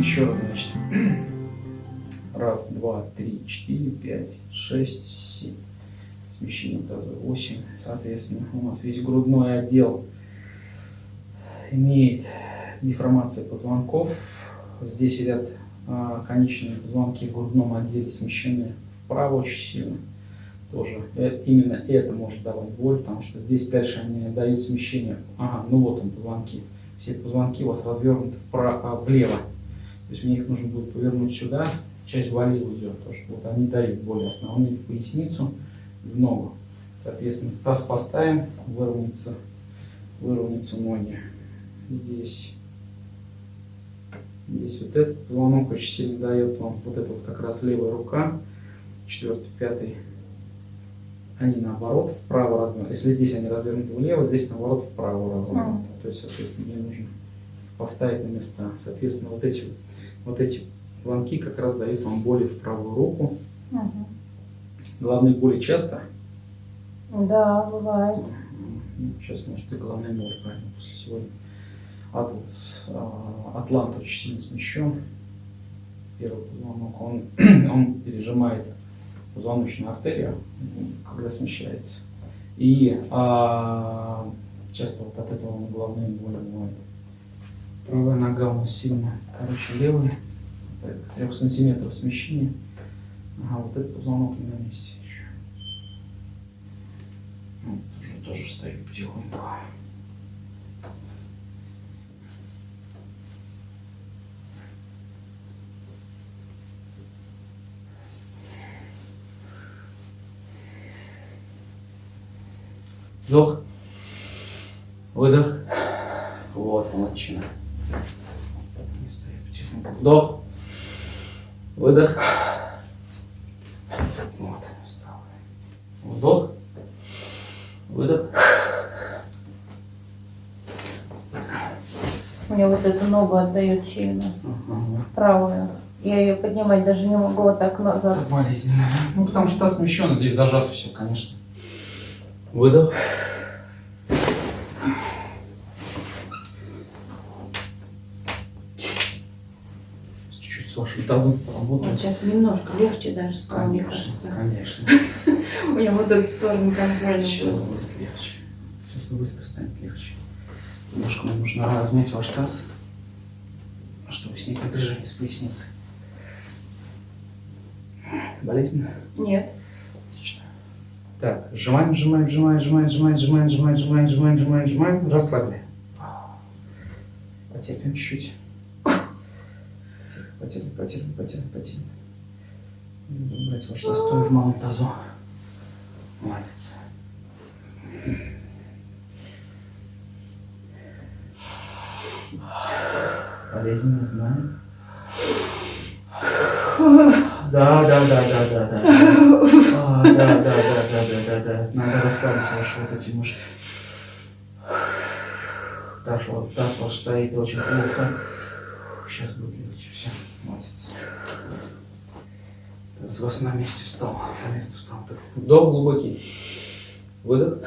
Еще раз, значит. Раз, два, три, четыре, пять, шесть, семь. Смещение таза 8. Соответственно, у нас весь грудной отдел имеет деформация позвонков. Здесь сидят а, конечные позвонки в грудном отделе смещены вправо очень сильно. Тоже э, именно это может давать боль, потому что здесь дальше они дают смещение. Ага, ну вот он позвонки. Все позвонки у вас развернуты вправо, а, влево. То есть мне их нужно будет повернуть сюда, часть влево идет, то что вот они дают боль основные в поясницу, в ногу. Соответственно, таз поставим, выровняется, выровняются ноги. Здесь Здесь вот этот позвонок очень сильно дает вам, вот это вот как раз левая рука, четвертый, пятый, они наоборот вправо развернуты. Если здесь они развернуты влево, здесь наоборот вправо развернуты. То есть, соответственно, мне нужно поставить на места. Соответственно, вот эти, вот эти планки как раз дают вам боли в правую руку. Угу. Главные боли часто? Да, бывает. Ну, сейчас, может, и головная боль, правильно, после сегодня. Атлас, атлант очень сильно смещен. Первый позвонок, он, он пережимает позвоночную артерию, когда смещается. И а, часто вот от этого головные боли бывают. Правая нога у нас сильно короче левая, порядка 3 сантиметров смещения. Ага, вот этот позвонок не на месте еще. Ну, тоже, тоже стоит потихоньку. Вдох. Выдох. Вот, молодчина. Вдох. Выдох. Вот, встал. Вдох. Выдох. Мне вот эту ногу отдает сильно. Ага. Правую. Я ее поднимать даже не могу вот так назад. Так болезненно. Ну, потому что та смещена, здесь зажато все, конечно. Выдох. Тазом поработаем. Вот сейчас немножко легче даже стало, мне кажется. Конечно. У меня вот эту сторону контроля Сейчас будет легче. Сейчас быстро станет легче. Немножко мне нужно размять ваш таз, чтобы снять напряжение с поясницы. Болезненно? Нет. Так, сжимаем, сжимаем, сжимаем, сжимаем, сжимаем, сжимаем, сжимаем, сжимаем, сжимаем, сжимаем, сжимаем, расслабили. Потерпим чуть-чуть. Потерпим, потерпим, потерпим, потерпим. Брать ваш застой в малом тазу. Молодец. Болезненно, знаю. Да, да, да, да, да, да. А, да, да, да, да, да, да, да. Надо расслабить ваши вот эти мышцы. Таз, вот, таз ваш стоит очень плохо. Сейчас будет легче. Все, молодец. У вас на месте встал. На место встал. Вдох глубокий. Выдох.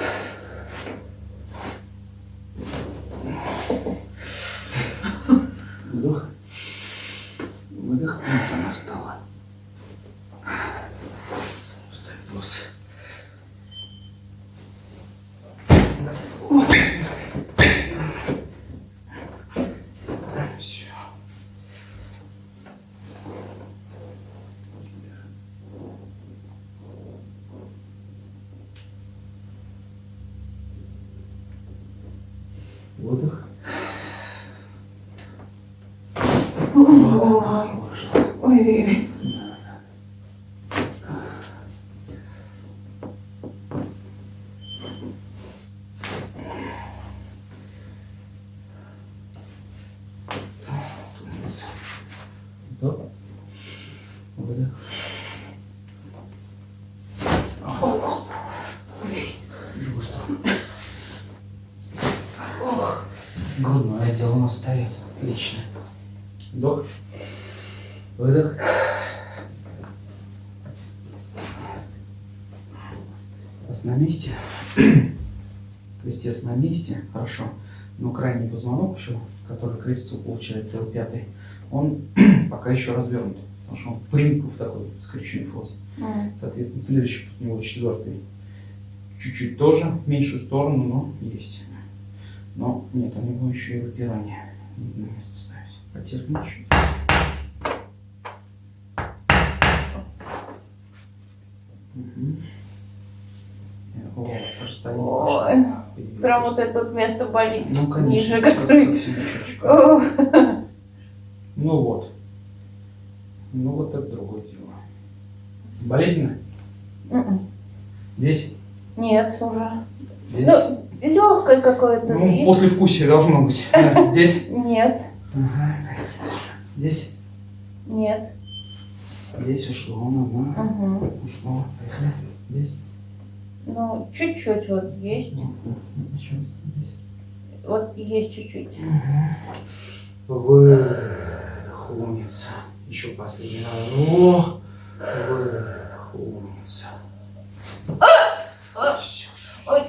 Вдох. Выдох. Вот она встала. Отдых. Ой, ой, ой. Грудной отдел у нас стоит. Отлично. Вдох. Выдох. Таз на месте. Крестец на месте. Хорошо. Но крайний позвонок еще, который к резцу получается L5, он пока еще развернут. Потому что он приник в такой скрещенной форме. М. Соответственно, следующий у него четвертый. Чуть-чуть тоже, меньшую сторону, но есть. Но нет, у него еще и выпирание. Надо на место ставить. Потерпим чуть. Э, О, Ой, Прям вот это вот место болит. Ну, конечно, ниже, который-. Ну вот. Ну вот это другое дело. Болезненно? М-м. Здесь? Нет, уже. Здесь? Ну, легкое какое-то Ну, после вкусия должно быть. Да, Здесь? Нет. Здесь? нет. Здесь ушло. Ну. Угу. Ушло. Здесь? Ну, чуть-чуть вот есть. Ну, раз. Здесь. Вот есть чуть-чуть. Выдох, умница. Еще последний раз. О, выдох, умница. Всё. Ой.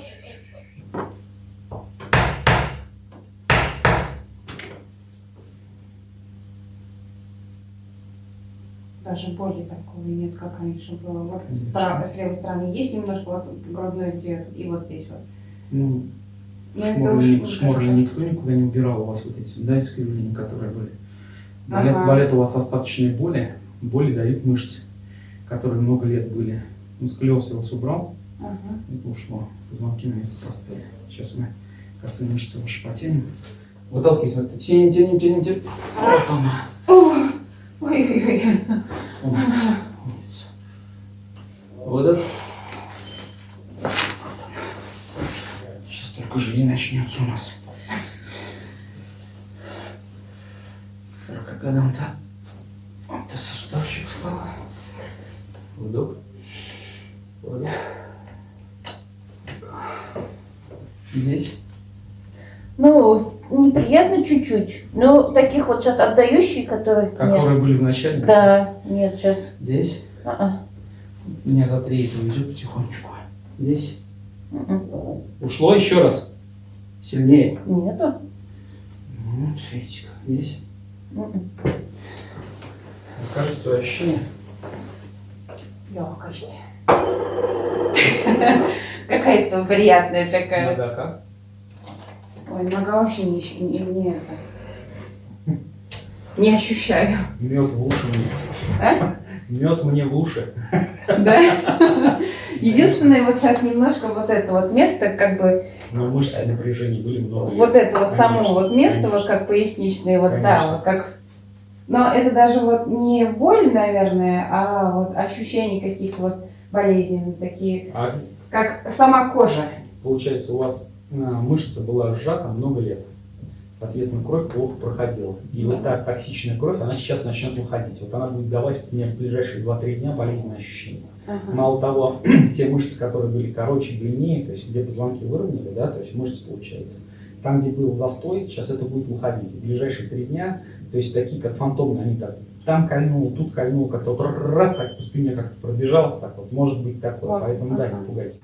Даже боли такого нет, как раньше было. Вот с, с левой стороны есть немножко вот грудной где и вот здесь вот. Ну, уж шморли кажется. никто никуда не убирал у вас вот эти, да, искривления, которые были. Болят, Ага. болят у вас остаточные боли, боли дают мышцы, которые много лет были. Ну, сколиоз я вас убрал, Ага. это ушло, позвонки на место поставили. Сейчас мы косые мышцы ваши потянем. Выталкивайте, тянем, тянем, тянем, тянем. Вот она. Выдох. Сейчас только жизнь начнется у нас. К 40 годам-то вот ты суставчик встал. Вдох. Выдох. Здесь. Ну, неприятно чуть-чуть. Ну, таких вот сейчас отдающие, которые... Нет. Которые были в начале. Да, нет, сейчас. Здесь. А-а. Меня за три это уйдет потихонечку. Здесь. М-м. Ушло еще раз. Сильнее. Нету. Вот, видите, как здесь. М-м. Расскажите свои ощущения. Легкость. Какая-то приятная такая. Да, как? Ой, нога вообще не, не, не это. Не ощущаю. Мед в уши. А? Мед мне в уши. Да? Единственное, вот сейчас немножко вот это вот место, как бы, Но мышцы напряжения были много. вот это вот само вот место, вот как поясничное, вот да, вот как... Но это даже вот не боль, наверное, а вот ощущения каких-то вот болезненных, такие, А как сама кожа. получается, у вас а, мышца была сжата много лет. Соответственно, кровь плохо проходила. И вот так токсичная кровь, она сейчас начнет выходить. Вот она будет давать мне в ближайшие 2-3 дня болезненные ощущения. Ага. Мало того, те мышцы, которые были короче, длиннее, то есть где позвонки выровняли, да, то есть мышцы получается, там, где был застой, сейчас это будет выходить. В ближайшие три дня, то есть такие, как фантомные, они так там кольнул, тут кольнул, как-то вот раз так по спине как-то пробежалось, так вот, может быть такое, Вот, поэтому да, ага. не пугайтесь.